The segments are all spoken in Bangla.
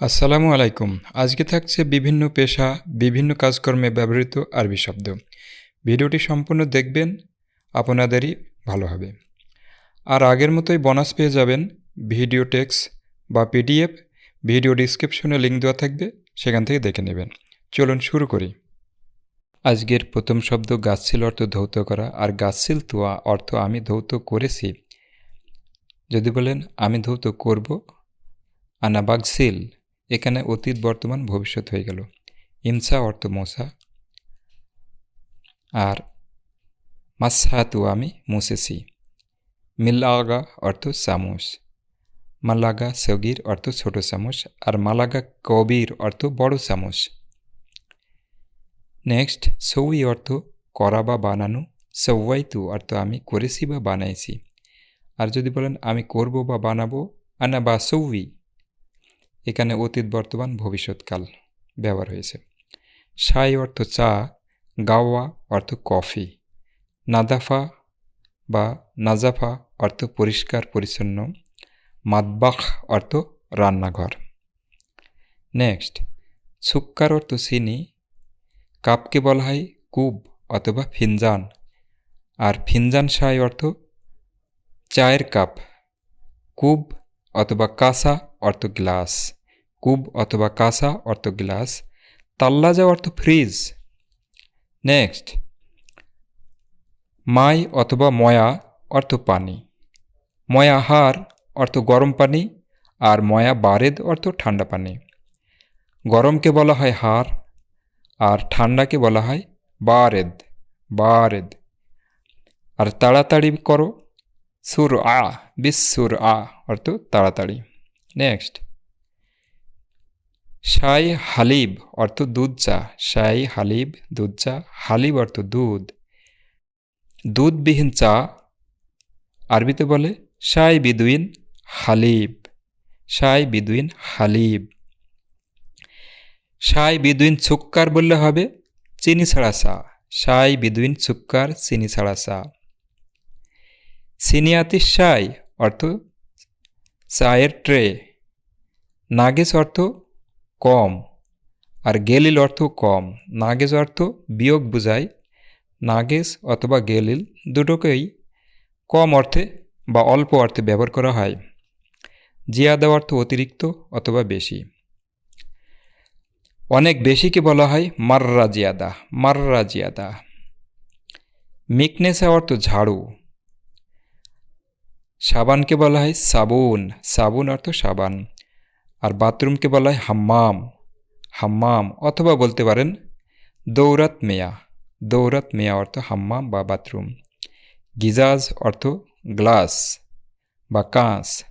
আসসালামু আলাইকুম। আজকে থাকছে বিভিন্ন পেশা, বিভিন্ন কাজকর্মে ব্যবহৃত আরবি শব্দ। ভিডিওটি সম্পূর্ণ দেখবেন, আপনাদেরই ভালো হবে। আর আগের মতোই বোনাস পেয়ে যাবেন ভিডিও টেক্স বা পিডিএফ। ভিডিও ডিসক্রিপশনে লিঙ্ক দেওয়া থাকবে, সেখান থেকে দেখে নেবেন। চলুন শুরু করি। আজকের প্রথম শব্দ গাছছিল অর্থ ধৌত করা, আর গাছছিল তোয়া অর্থ আমি ধৌত করেছি। যদি বলেন, আমি ধৌত করব আনাবাগসিল এখানে অতীত, বর্তমান, ভবিষ্যৎ হয়ে গেল। ইমসা অর্থ মশা আর মাসহাতু আমি মুসেছি মিল্লাগা অর্থ চামচ মালাগা সগির অর্থ ছোট চামচ আর মালাগা কবির অর্থ বড় চামচ নেক্সট, সৌই অর্থ করা বা বানানো। সৌয়াইতু অর্থ আমি করেছি বা বানাইছি। আর যদি বলেন আমি করব বা বানাবো, আনা বা সৌই। এখানে অতীত, বর্তমান ভবিষ্যৎকাল ব্যবহার হয়েছে। সাই অর্থ চা, গাওয়া অর্থ কফি। নাদাফা বা নাজাফা অর্থ পরিষ্কার, পরিচ্ছন্ন। মাদবাখ অর্থ রান্নাঘর। নেক্সট, সুক্কার অর্থ চিনি। কাপকে বলা হয় কুব অথবা ফিনজান। আর ফিনজান সাই অর্থ চায়ের কাপ। কুব অথবা কাঁসা অর্থ গ্লাস, কুব অথবা কাঁসা অর্থ গ্লাস তাল্লাজা অর্থ ফ্রিজ। নেক্সট, মাই অথবা ময়া অর্থ পানি। ময়া হার অর্থ গরম পানি আর ময়া বারেদ অর্থ ঠান্ডা পানি। গরমকে বলা হয় হার আর ঠান্ডাকে বলা হয় বারেদ বারেদ। আর তাড়াতাড়ি করো সুর আ বিশ্বর আ অর্থ তাড়াতাড়ি। নেক্সট শাই হালিব অর্থ দুধ চা শাই হালিব দুধ চা হালিব অর্থ দুধ দুধবিহীন চা আরবিতে বলে শাই বিদুইন হালিব শাই বিদুইন হালিব শাই বিদুইন ছুক্কার বললে হবে চিনি ছাড়া চা শাই বিদুইন সুক্কার চিনি ছাড়া চা সিনিয়াতি শাই অর্থ চায়ের ট্রে নাগেস অর্থ কম, আর গেলিল অর্থ কম। নাগেজ অর্থ বিয়োগ বুঝায়। নাগেস অথবা গেলিল দুটোকেই কম অর্থে বা অল্প অর্থে ব্যবহার করা হয়। জিয়াদা অর্থ অতিরিক্ত অথবা বেশি। অনেক বেশিকে বলা হয় মাররা জিয়াদা মাররা জিয়াদা। মিকনেসা অর্থ ঝাড়ু। সাবানকে বলা হয় সাবুন সাবুন অর্থ সাবান। আর বাথরুমকে বলা হয় হাম্মাম হাম্মাম অথবা বলতে পারেন দৌরাত মেয়া। দৌরাত মেয়া অর্থ হাম্মাম বা বাথরুম। গিজাজ অর্থ গ্লাস বা কাঁচ।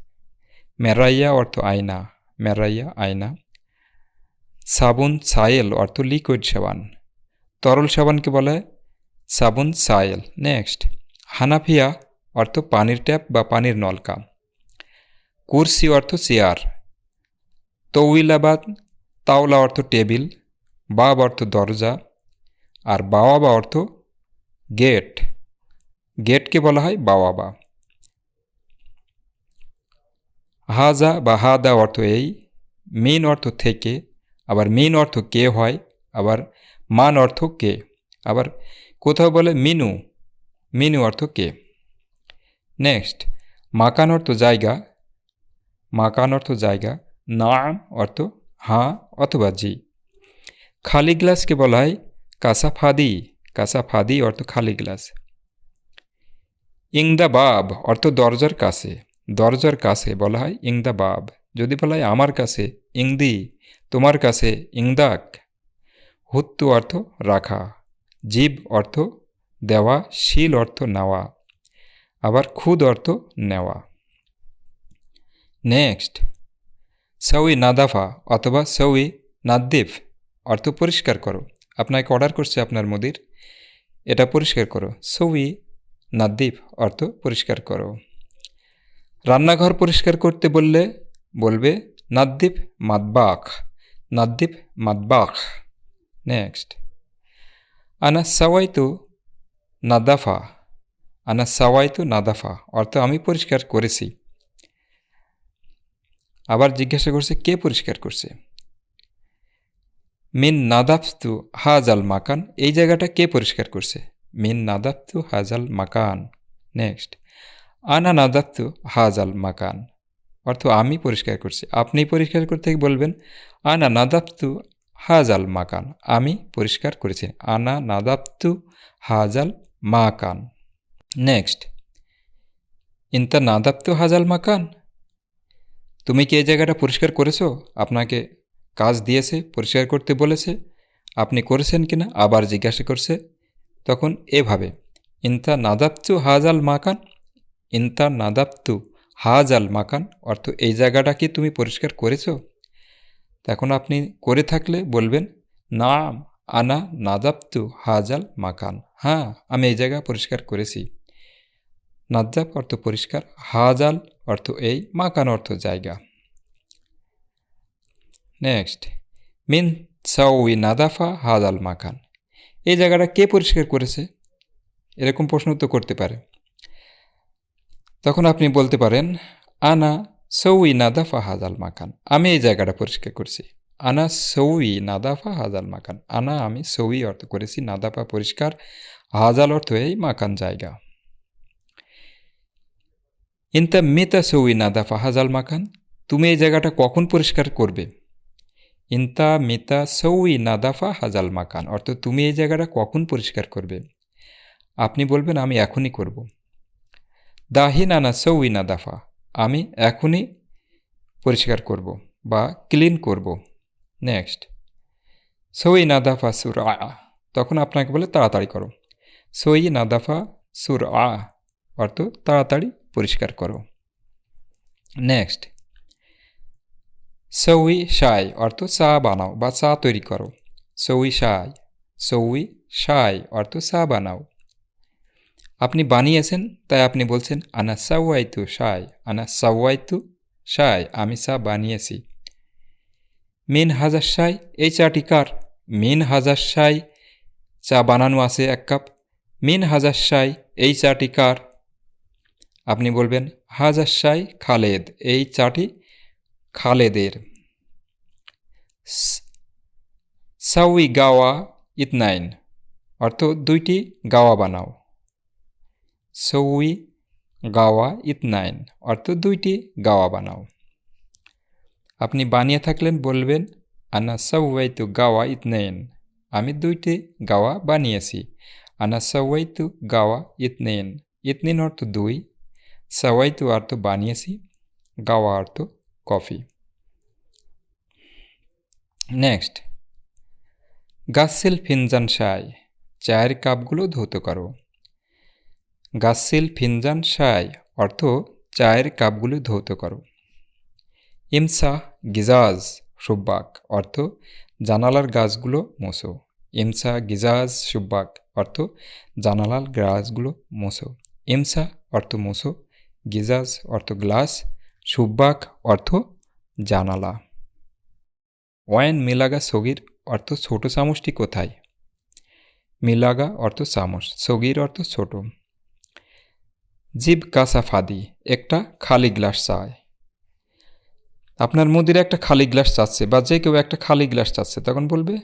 মেরাইয়া অর্থ আয়না, মেরাইয়া আয়না। সাবুন সায়েল অর্থ লিকুইড সাবান। তরল সাবানকে বলা সাবুন সায়েল। নেক্সট, হানাফিয়া অর্থ পানির ট্যাপ বা পানির নলকা। কুরসি অর্থ চেয়ার। তৌইলাবাদ তাওলা অর্থ টেবিল, বাব অর্থ দরজা, আর বাওয়াবা অর্থ গেট। গেটকে বলা হয় বাওয়াবা। হাজা বা হাদা অর্থ এই, মেন অর্থ থেকে, আবার মেন অর্থ কে হয়, আবার মান অর্থ কে, আবার কোথাও বলে মিনু মিনু অর্থ কে। নেক্সট, মাকান অর্থ জায়গা, মাকান অর্থ জায়গা নাম অর্থ হাঁ অথবা জি। খালি গ্লাসকে বলা হয় কাসাফাদি। কাসাফাদি অর্থ খালি গ্লাস। ইংদা বাব অর্থ দরজার কাছে। দরজার কাছে বলা হয় ইংদা বাব যদি বলা হয় আমার কাছে, ইংদি। তোমার কাছে, ইংদাক। হুত্তু অর্থ রাখা। জীব অর্থ দেওয়া। শিল অর্থ নেওয়া। আবার খুদ অর্থ নেওয়া। নেক্সট। সৌই নাদাফা অথবা সৌই নাদ্দিফ অর্থ পরিষ্কার করো। আপনাকে অর্ডার করছে আপনার মুদির। এটা পরিষ্কার করো। সৌই নাদ্দিফ অর্থ পরিষ্কার করো। রান্নাঘর পরিষ্কার করতে বললে বলবে নাদ্দিফ মাদবাক নাদ্দিফ মাদবাক নেক্সট আনা সাওয়াইতু নাদাফা আনা সাওয়াইতু নাদাফা অর্থ আমি পরিষ্কার করেছি। আবার জিজ্ঞাসা করছে, কে পরিষ্কার করছে? মিন নাদাফতু হাজাল মাকান। এই জায়গাটা কে পরিষ্কার করছে? মিন নাদাফতু হাজাল মাকান। নেক্সট। আনা নাদাফতু হাজাল মাকান। অর্থ আমি পরিষ্কার করছি। আপনি পরিষ্কার করতে বলবেন, আনা নাদাফতু হাজাল মাকান। আমি পরিষ্কার করেছি। আনা নাদাফতু হাজাল মাকান। নেক্সট। ইন্তা নাদাপ্তু হাজাল মাকান? তুমি কি এই জায়গাটা পরিষ্কার করেছ? আপনাকে কাজ দিয়েছে, পরিষ্কার করতে বলেছে। আপনি করেছেন কিনা? আবার জিজ্ঞাসা করছে। তখন এভাবে, ইন্তা নাদাপ্তু হাজাল মাকান? ইন্তা নাদাপ্তু হাজাল মাকান? অর্থ, এই জায়গাটা কি তুমি পরিষ্কার করেছ? তখন আপনি করে থাকলে বলবেন, নাম, আনা নাদাপ্তু হাজাল মাকান। হ্যাঁ আমি এই জায়গা পরিষ্কার করেছি। নাজ্জাব অর্থ পরিষ্কার, হাজাল অর্থ এই, মাকান অর্থ জায়গা। নেক্সট, মিন সাউই নাদাফা হাজাল মাকান। এই জায়গাটা কে পরিষ্কার করেছে? এরকম প্রশ্ন তো করতে পারে। তখন আপনি বলতে পারেন, আনা সৌই নাদাফা হাজাল মাকান। আমি এই জায়গাটা পরিষ্কার করছি। আনা সৌই নাদাফা হাজাল মাকান। আনা আমি সৌই অর্থ করেছি, নাদাফা পরিষ্কার, হাজাল অর্থ এই, মাকান জায়গা। ইনতা মেতা সৌই নাদাফা হাজাল মাকান তুমি এই জায়গাটা কখন পরিষ্কার করবে ইনতা মিতা সৌই নাদাফা হাজাল মাকান অর্থ তুমি এই জায়গাটা কখন পরিষ্কার করবে আপনি বলবেন আমি এখনই করব দাহিন আনা সৌই নাদাফা আমি এখনই পরিষ্কার করব বা ক্লিন করব নেক্সট সই নাদাফা সুর আ তখন আপনাকে বলে তাড়াতাড়ি করো সই নাদাফা সুর আ অর্থ তাড়াতাড়ি পরিষ্কার করো নেক্সট সৌই সাই, অর্থ চা বানাও বা চা তৈরি করো। সৌই সাই সৌই সাই, অর্থ চা বানাও। আপনি বানিয়েছেন, তাই আপনি বলছেন, আনা সাওয়াইতু সাই, আনা সাওয়াইতু সাই, আমি চা বানিয়েছি। মিন হাজার সাই, এই চাটি কার? মিন হাজার সাই, চা বানানো আছে এক কাপ। মিন হাজার সাই, এই চাটি কার? আপনি বলবেন হাজার খালেদ। এই চাটি খালেদের। সাউই গাওয়া ইতনাইন, অর্থ দুইটি গাওয়া বানাও। সৌই গাওয়া ইতনাইন, অর্থ দুইটি গাওয়া বানাও। আপনি বানিয়ে থাকলেন, বলবেন, আনা সৌয়াইতু গাওয়া ইতনাইন। আমি দুইটি গাওয়া বানিয়েছি। আনা সৌয়াইতু গাওয়া ইতনাইন। ইতনিন অর্থ দুই সওয়াইতু অর্থ বানিয়েছি গাওয়া অর্থ কফি নেক্সট গাসিল ফিনজান সাই চায়ের কাপগুলো ধৌত করো গাসিল ফিনজান সাই অর্থ চায়ের কাপগুলো ধৌত করো ইমসা গিজাজ সুব্বাক অর্থ জানালার গাছগুলো মোছো ইমসা গিজাজ সুব্বাক অর্থ জানালার গাছগুলো মোছো ইমসা অর্থ মোছো গিজাজ অর্থ গ্লাস, সুব্বাক অর্থ জানালা। ওয়াইন মিলাগা সগির অর্থ ছোট চামচটি কোথায়? মিলাগা অর্থ চামচ, সগির অর্থ ছোট। জিব কাসা ফাদি, একটা খালি গ্লাস চায়। আপনার মুদির একটা খালি গ্লাস চাচ্ছে বা যে কেউ একটা খালি গ্লাস চাচ্ছে, তখন বলবে,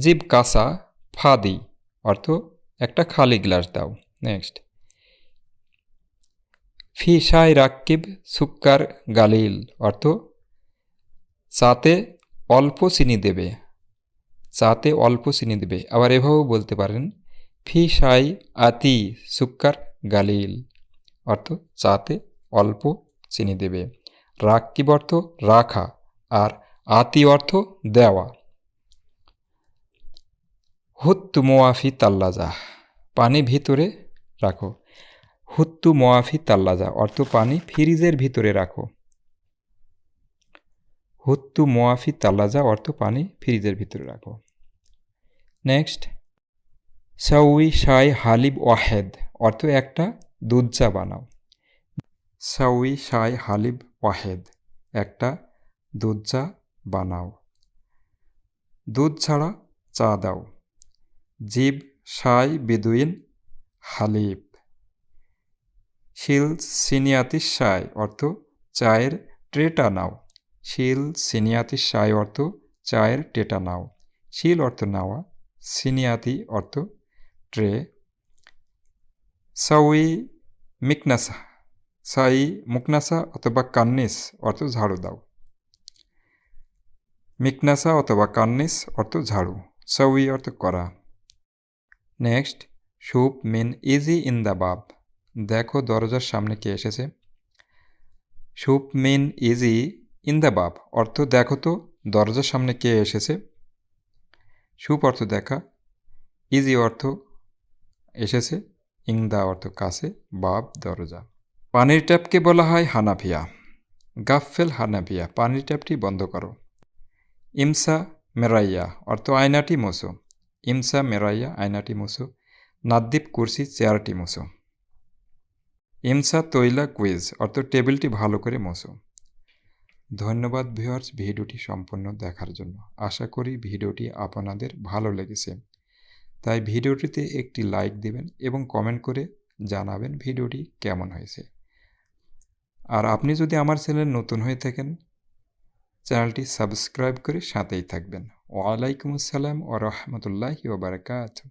জিব কাসা ফাদি অর্থ একটা খালি গ্লাস দাও, নেক্সট। ফি শাই রাক্কিব সুক্কার গালিল, অর্থ চাতে অল্প চিনি দেবে। চাতে অল্প চিনি দেবে। আবার এভাবেও বলতে পারেন ফি শাই আতি সুক্কার গালিল, অর্থ চাতে অল্প চিনি দেবে। রাক্কিব অর্থ রাখা আর আতি অর্থ দেওয়া। হুত্তু মোয়াফি তাল্লাজা পানি ভিতরে রাখো। হুত্তু মোয়াফি তাল্লাজা, অর্থ পানি ফ্রিজের ভিতরে রাখো। হুত্তু মোয়াফি তাল্লাজা, অর্থ পানি ফ্রিজের ভিতরে রাখো। নেক্সট, সাউই শাই হালিব ওয়াহেদ, অর্থ একটা দুধ চা বানাও। সাউই শাই হালিব ওয়াহেদ, একটা দুধ চা বানাও। দুধ ছাড়া চা দাও। জীব শাই বেদুইন হালিব। শিল সিনিয়াতি শাই অর্থ চায়ের ট্রেটা নাও। শিল সিনিয়াতি সাই অর্থ চায়ের টেটা নাও। শিল অর্থ নাওয়া, সিনিয়াতি অর্থ ট্রে। সাউই মিকনাসা, সাই মুকনাসা অথবা কান্নিস অর্থ ঝাড়ু দাও। মিকনাসা অথবা কান্নিস অর্থ ঝাড়ু সাউই অর্থ করা। Next, soup mean easy in the বাব। দেখো দরজার সামনে কে এসেছে। Soup mean easy in the বাব, অর্থ দেখো তো দরজার সামনে কে এসেছে। সুপ অর্থ দেখা, ইজি অর্থ এসেছে, ইং দা অর্থ কাছে, বাব দরজা। পানির ট্যাপকে বলা হয় হানাফিয়া গাফেল হানাফিয়া, পানির ট্যাপটি বন্ধ করো। ইমসা মেরাইয়া, অর্থ আয়নাটি মোসো ইমসা মেরাইয়া, আয়নাটি মোসো নাদ্দীপ কুরসি, চেয়ারটি মোসো ইমসা তৈলা কুইজ অর্থ টেবিলটি ভালো করে মোসো ধন্যবাদ ভিউয়ার্স ভিডিওটি সম্পূর্ণ দেখার জন্য। আশা করি ভিডিওটি আপনাদের ভালো লেগেছে। তাই ভিডিওটিতে একটি লাইক দিবেন এবং কমেন্ট করে জানাবেন ভিডিওটি কেমন হয়েছে। আর আপনি যদি আমার চ্যানেল নতুন হয়ে থাকেন, চ্যানেলটি সাবস্ক্রাইব করে সাথেই থাকবেন। ওয়ালাইকুম আসসালাম ও রহমতুল্লাহি ওবরাকাতুহ